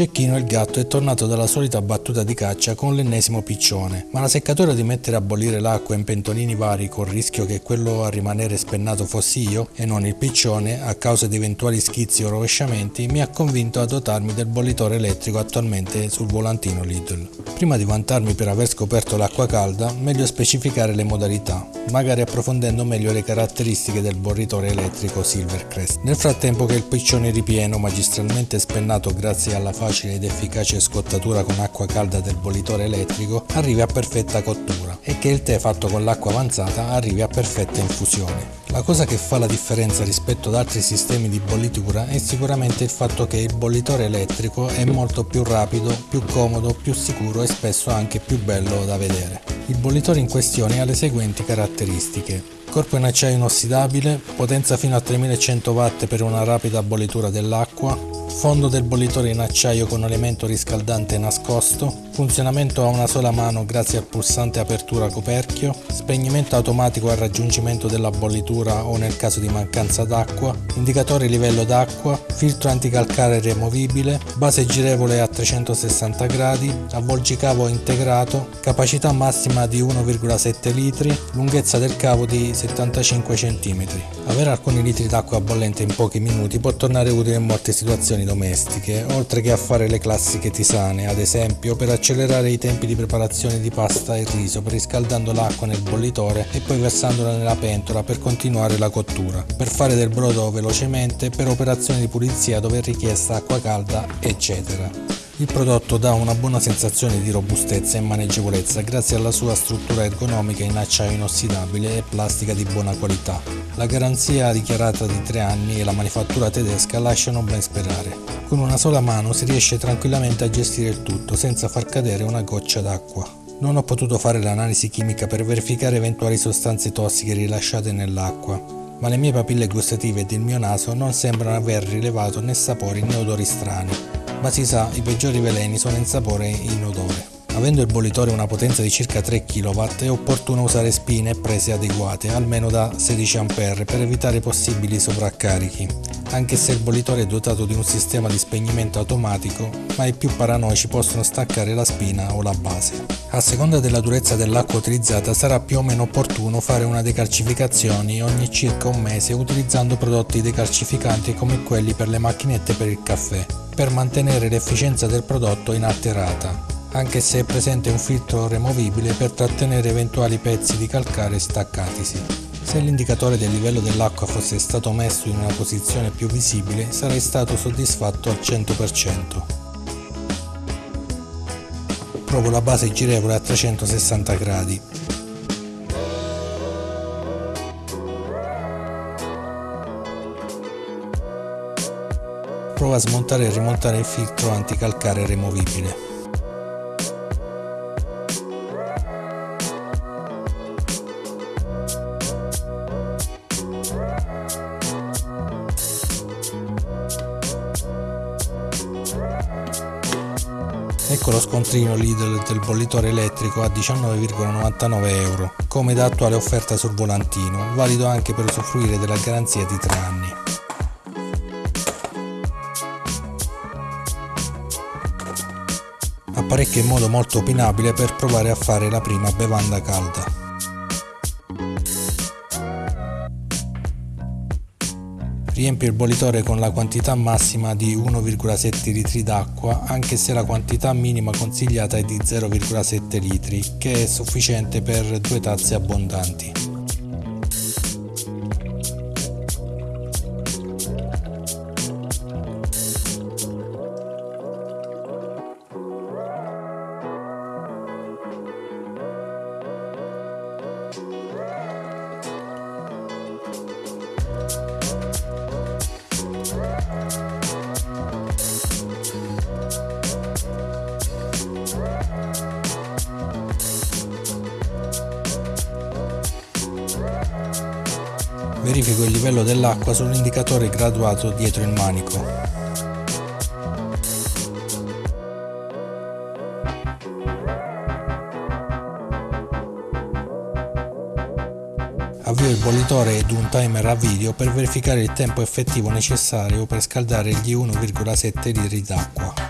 Cecchino il gatto è tornato dalla solita battuta di caccia con l'ennesimo piccione, ma la seccatura di mettere a bollire l'acqua in pentolini vari col rischio che quello a rimanere spennato fossi io e non il piccione a causa di eventuali schizzi o rovesciamenti mi ha convinto a dotarmi del bollitore elettrico attualmente sul volantino Lidl. Prima di vantarmi per aver scoperto l'acqua calda, meglio specificare le modalità, magari approfondendo meglio le caratteristiche del bollitore elettrico Silvercrest. Nel frattempo che il piccione ripieno, magistralmente spennato grazie alla facile ed efficace scottatura con acqua calda del bollitore elettrico arrivi a perfetta cottura e che il tè fatto con l'acqua avanzata arrivi a perfetta infusione. La cosa che fa la differenza rispetto ad altri sistemi di bollitura è sicuramente il fatto che il bollitore elettrico è molto più rapido, più comodo, più sicuro e spesso anche più bello da vedere. Il bollitore in questione ha le seguenti caratteristiche. Corpo in acciaio inossidabile, potenza fino a 3100 watt per una rapida bollitura dell'acqua, fondo del bollitore in acciaio con elemento riscaldante nascosto, funzionamento a una sola mano grazie al pulsante apertura coperchio, spegnimento automatico al raggiungimento della bollitura o nel caso di mancanza d'acqua, indicatore livello d'acqua, filtro anticalcare removibile, base girevole a 360 gradi, avvolgicavo integrato, capacità massima di 1,7 litri, lunghezza del cavo di 75 cm. Avere alcuni litri d'acqua bollente in pochi minuti può tornare utile in molte situazioni domestiche, oltre che a fare le classiche tisane, ad esempio per accelerare i tempi di preparazione di pasta e riso, riscaldando l'acqua nel bollitore e poi versandola nella pentola per continuare la cottura, per fare del brodo velocemente, per operazioni di pulizia dove è richiesta acqua calda, eccetera. Il prodotto dà una buona sensazione di robustezza e maneggevolezza grazie alla sua struttura ergonomica in acciaio inossidabile e plastica di buona qualità. La garanzia dichiarata di 3 anni e la manifattura tedesca lasciano ben sperare. Con una sola mano si riesce tranquillamente a gestire il tutto senza far cadere una goccia d'acqua. Non ho potuto fare l'analisi chimica per verificare eventuali sostanze tossiche rilasciate nell'acqua, ma le mie papille gustative ed il mio naso non sembrano aver rilevato né sapori né odori strani ma si sa i peggiori veleni sono in sapore e in odore. Avendo il bollitore una potenza di circa 3 kW è opportuno usare spine e prese adeguate, almeno da 16 A per evitare possibili sovraccarichi, anche se il bollitore è dotato di un sistema di spegnimento automatico, ma i più paranoici possono staccare la spina o la base. A seconda della durezza dell'acqua utilizzata sarà più o meno opportuno fare una decalcificazione ogni circa un mese utilizzando prodotti decalcificanti come quelli per le macchinette per il caffè, per mantenere l'efficienza del prodotto inalterata anche se è presente un filtro removibile per trattenere eventuali pezzi di calcare staccatisi. Se l'indicatore del livello dell'acqua fosse stato messo in una posizione più visibile sarei stato soddisfatto al 100%. Provo la base girevole a 360 gradi. Provo a smontare e rimontare il filtro anticalcare removibile. Ecco lo scontrino Lidl del bollitore elettrico a 19,99 euro, come da attuale offerta sul volantino, valido anche per usufruire della garanzia di 3 anni. Apparecchio in modo molto opinabile per provare a fare la prima bevanda calda. Riempie il bollitore con la quantità massima di 1,7 litri d'acqua anche se la quantità minima consigliata è di 0,7 litri che è sufficiente per due tazze abbondanti. Verifico il livello dell'acqua sull'indicatore graduato dietro il manico. Avvio il bollitore ed un timer a video per verificare il tempo effettivo necessario per scaldare gli 1,7 litri d'acqua.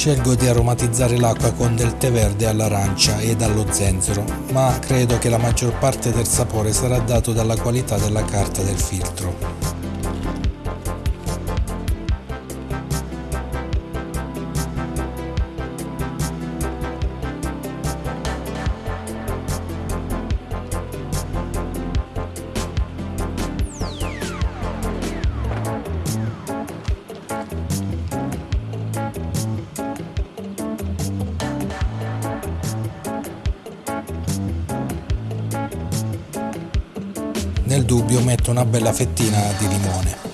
Scelgo di aromatizzare l'acqua con del tè verde all'arancia e dallo zenzero, ma credo che la maggior parte del sapore sarà dato dalla qualità della carta del filtro. Nel dubbio metto una bella fettina di limone.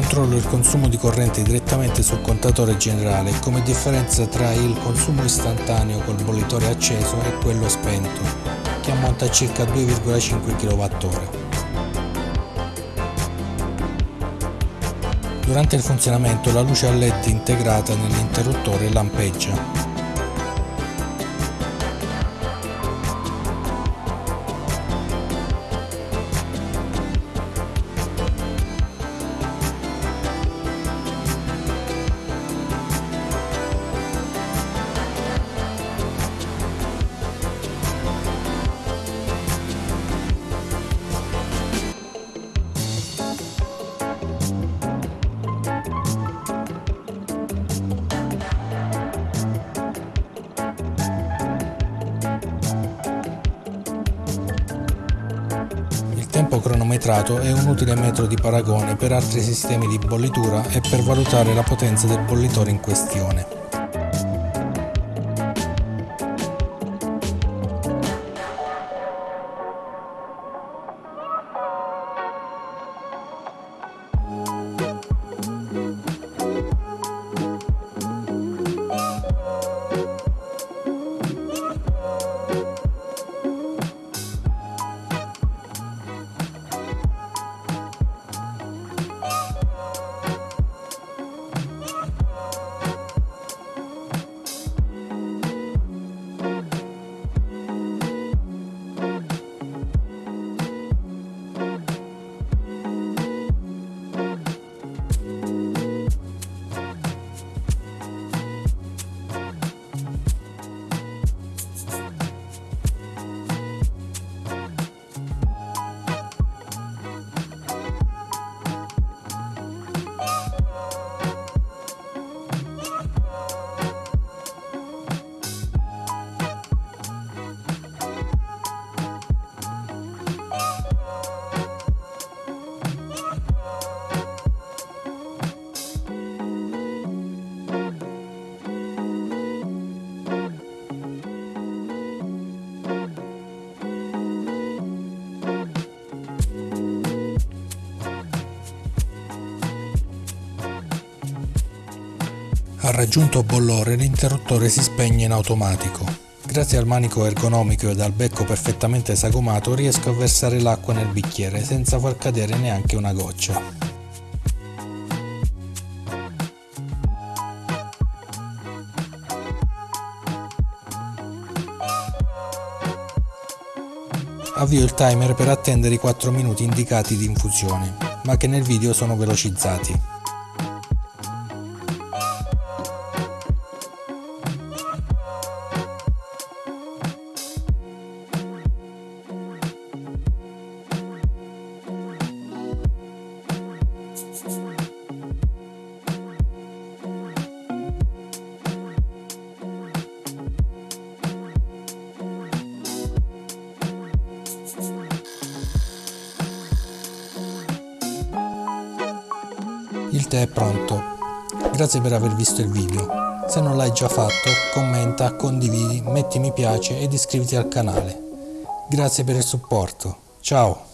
Controllo il consumo di corrente direttamente sul contatore generale come differenza tra il consumo istantaneo col bollitore acceso e quello spento, che ammonta a circa 2,5 kWh. Durante il funzionamento la luce a LED integrata nell'interruttore lampeggia. Tempo cronometrato è un utile metro di paragone per altri sistemi di bollitura e per valutare la potenza del bollitore in questione. Al raggiunto bollore l'interruttore si spegne in automatico. Grazie al manico ergonomico ed al becco perfettamente sagomato riesco a versare l'acqua nel bicchiere senza far cadere neanche una goccia. Avvio il timer per attendere i 4 minuti indicati di infusione, ma che nel video sono velocizzati. Il tè è pronto. Grazie per aver visto il video. Se non l'hai già fatto, commenta, condividi, metti mi piace ed iscriviti al canale. Grazie per il supporto. Ciao!